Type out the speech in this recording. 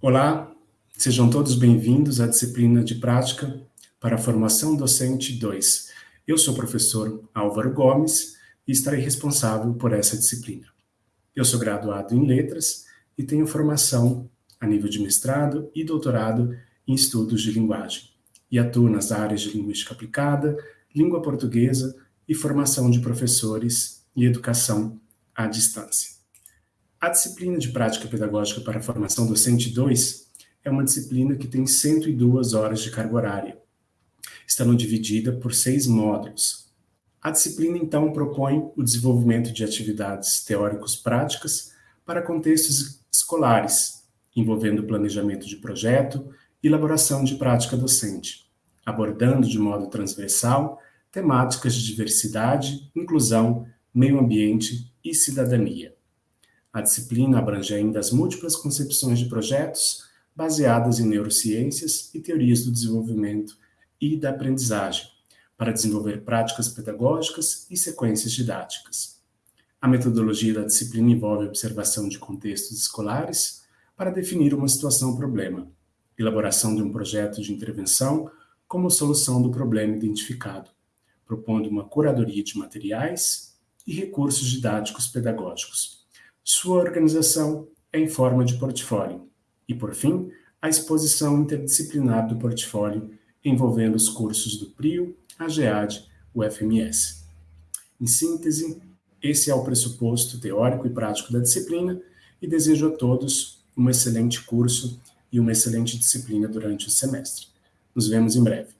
Olá, sejam todos bem-vindos à disciplina de prática para a formação docente 2. Eu sou o professor Álvaro Gomes e estarei responsável por essa disciplina. Eu sou graduado em letras e tenho formação a nível de mestrado e doutorado em estudos de linguagem e atuo nas áreas de linguística aplicada, língua portuguesa e formação de professores e educação à distância. A disciplina de prática pedagógica para a formação docente 2 é uma disciplina que tem 102 horas de carga horária, estando dividida por seis módulos. A disciplina, então, propõe o desenvolvimento de atividades teóricos práticas para contextos escolares, envolvendo planejamento de projeto e elaboração de prática docente, abordando de modo transversal temáticas de diversidade, inclusão, meio ambiente e cidadania. A disciplina abrange ainda as múltiplas concepções de projetos baseadas em neurociências e teorias do desenvolvimento e da aprendizagem, para desenvolver práticas pedagógicas e sequências didáticas. A metodologia da disciplina envolve observação de contextos escolares para definir uma situação-problema, elaboração de um projeto de intervenção como solução do problema identificado, propondo uma curadoria de materiais e recursos didáticos pedagógicos. Sua organização em forma de portfólio. E, por fim, a exposição interdisciplinar do portfólio envolvendo os cursos do PRIO, a GEAD, o FMS. Em síntese, esse é o pressuposto teórico e prático da disciplina e desejo a todos um excelente curso e uma excelente disciplina durante o semestre. Nos vemos em breve.